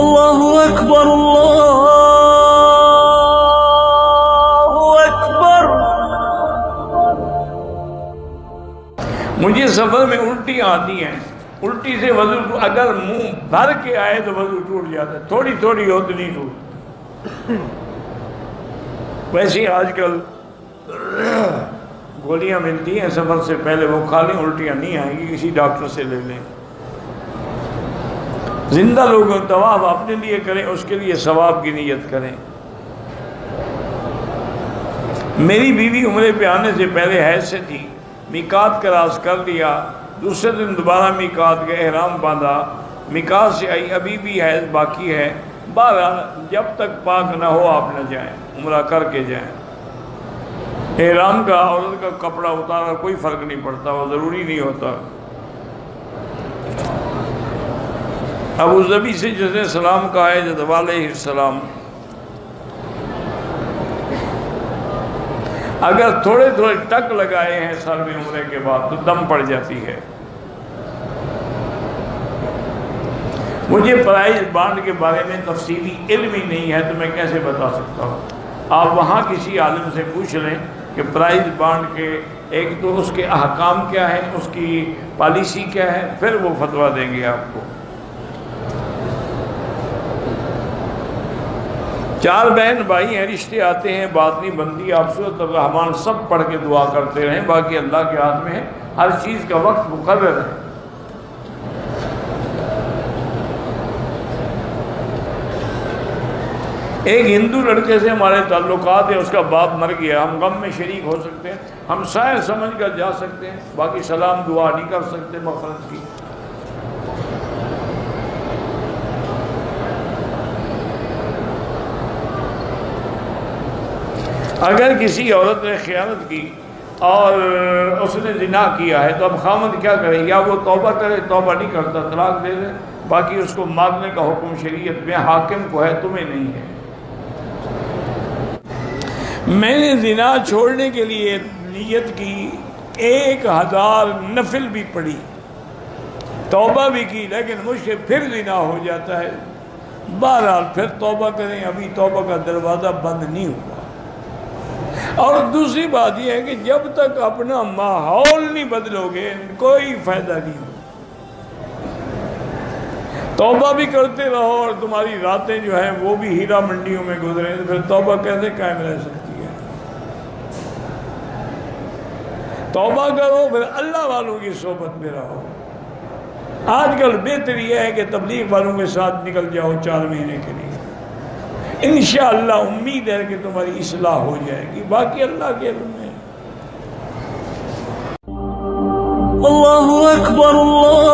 الله أكبر الله أكبر مجھے سفر میں الٹیاں آتی ہیں۔ الٹی سے وضو اگر منہ بھر کے آئے تو وضو ٹوٹ جاتا ہے۔ تھوڑی تھوڑی ہو تو نہیں ٹوٹ ویسے آج کل گولیاں ملتی ہیں۔ سفر سے پہلے وہ کھا لیں، الٹیاں نہیں آئیں گی، کسی ڈاکٹر سے لے لیں۔ زندہ لوگ طواف اپنے لیے کریں، اس کے لیے ثواب کی نیت کریں۔ میری بیوی عمرے پہ آنے سے پہلے حیض سے تھی میکات کا راز کر لیا۔ دوسرے دن دوبارہ میکات کا احرام باندھا۔ میکات سے آئی، ابھی بھی حیض باقی ہے۔ بہرحال جب تک پاک نہ ہو آپ نہ جائیں، عمرہ کر کے جائیں۔ احرام کا، عورت کا کپڑا اتارا، کوئی فرق نہیں پڑتا، وہ ضروری نہیں ہوتا۔ ابو ظبی سے جس نے سلام کہا ہے جد علیہ السلام۔ اگر تھوڑے تھوڑے ٹک لگائے ہیں سر میں عمرے کے بعد، تو دم پڑ جاتی ہے۔ مجھے پرائز بانڈ کے بارے میں تفصیلی علم ہی نہیں ہے، تو میں کیسے بتا سکتا ہوں؟ آپ وہاں کسی عالم سے پوچھ لیں کہ پرائز بانڈ کے ایک تو اس کے احکام کیا ہے اس کی پالیسی کیا ہے، پھر وہ فتویٰ دیں گے آپ کو۔ چار بہن، بھائی، ہیں، رشتے آتے ہیں بات نہیں بنتی آپ صورت الرحمان سب پڑھ کے دعا کرتے رہیں، باقی اللہ کے ہاتھ میں ہے ہر چیز کا وقت مقرر ہے۔ ایک ہندو لڑکے سے ہمارے تعلقات ہیں، اس کا باپ مر گیا، ہم غم میں شریک ہو سکتے ہیں، ہم شاید سمجھ کر جا سکتے ہیں، باقی سلام دعا نہیں کر سکتے مفرت کی۔ اگر کسی عورت نے خیانت کی اور اس نے زنا کیا ہے تو اب خامد کیا کرے یا وہ توبہ کرے، توبہ نہیں کرتا، طلاق دے دے، باقی اس کو مارنے کا حکم شریعت میں حاکم کو ہے، تمہیں نہیں ہے۔ میں نے زنا چھوڑنے کے لیے نیت کی، ایک ہزار نفل بھی پڑی، توبہ بھی کی، لیکن مجھ سے پھر زنا ہو جاتا ہے۔ بہرحال پھر توبہ کریں، ابھی توبہ کا دروازہ بند نہیں ہوا۔ اور دوسری بات یہ ہے کہ جب تک اپنا ماحول نہیں بدلو گے، کوئی فائدہ نہیں ہو توبہ بھی کرتے رہو اور تمہاری راتیں جو ہیں وہ بھی ہیرا منڈیوں میں گزریں تو پھر توبہ کیسے قائم رہ سکتی ہے؟ توبہ کرو، پھر اللہ والوں کی صحبت میں رہو۔ آج کل بہتر یہ ہے کہ تبلیغ والوں کے ساتھ نکل جاؤ چار مہینے کے لیے۔ انشاءاللہ امید ہے کہ تمہاری اصلاح ہو جائے گی۔ باقی اللہ کے علم میں۔ اللہ اکبر، اللہ